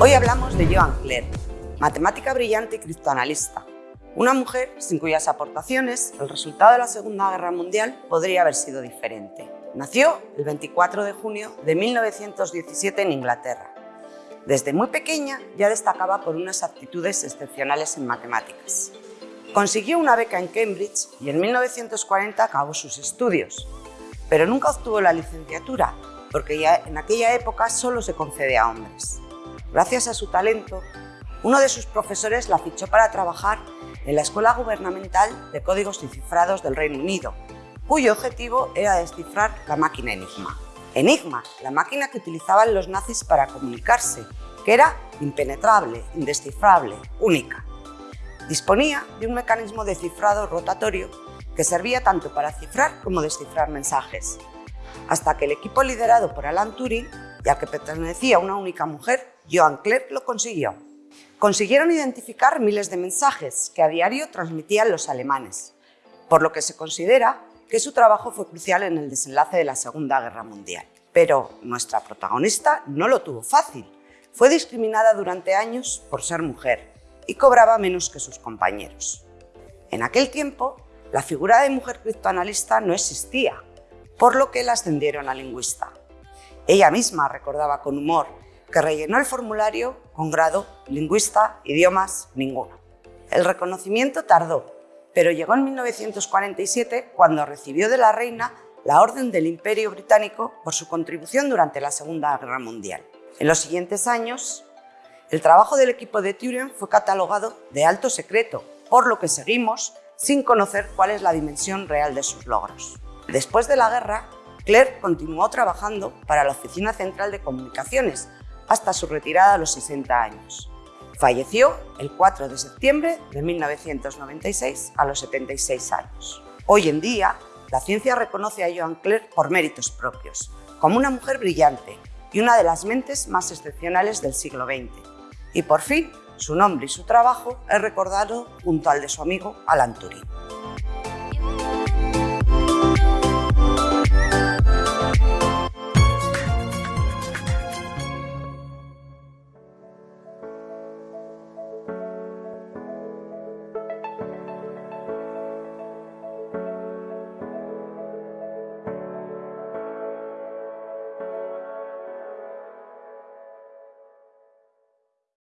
Hoy hablamos de Joan Clerc, matemática brillante y criptoanalista, una mujer sin cuyas aportaciones el resultado de la Segunda Guerra Mundial podría haber sido diferente. Nació el 24 de junio de 1917 en Inglaterra. Desde muy pequeña ya destacaba por unas aptitudes excepcionales en matemáticas. Consiguió una beca en Cambridge y en 1940 acabó sus estudios, pero nunca obtuvo la licenciatura porque ya en aquella época solo se concede a hombres. Gracias a su talento, uno de sus profesores la fichó para trabajar en la Escuela Gubernamental de Códigos y Cifrados del Reino Unido, cuyo objetivo era descifrar la máquina Enigma. Enigma, la máquina que utilizaban los nazis para comunicarse, que era impenetrable, indescifrable, única. Disponía de un mecanismo de cifrado rotatorio que servía tanto para cifrar como descifrar mensajes, hasta que el equipo liderado por Alan Turing, ya que pertenecía a una única mujer, Johan Clerc lo consiguió. Consiguieron identificar miles de mensajes que a diario transmitían los alemanes, por lo que se considera que su trabajo fue crucial en el desenlace de la Segunda Guerra Mundial. Pero nuestra protagonista no lo tuvo fácil. Fue discriminada durante años por ser mujer y cobraba menos que sus compañeros. En aquel tiempo, la figura de mujer criptoanalista no existía, por lo que la ascendieron a lingüista. Ella misma recordaba con humor que rellenó el formulario con grado lingüista, idiomas, ninguno. El reconocimiento tardó, pero llegó en 1947 cuando recibió de la reina la Orden del Imperio Británico por su contribución durante la Segunda Guerra Mundial. En los siguientes años, el trabajo del equipo de Turing fue catalogado de alto secreto, por lo que seguimos sin conocer cuál es la dimensión real de sus logros. Después de la guerra, Clerc continuó trabajando para la Oficina Central de Comunicaciones hasta su retirada a los 60 años. Falleció el 4 de septiembre de 1996 a los 76 años. Hoy en día, la ciencia reconoce a Joan Clerc por méritos propios, como una mujer brillante y una de las mentes más excepcionales del siglo XX. Y por fin, su nombre y su trabajo es recordado junto al de su amigo Alan Turing.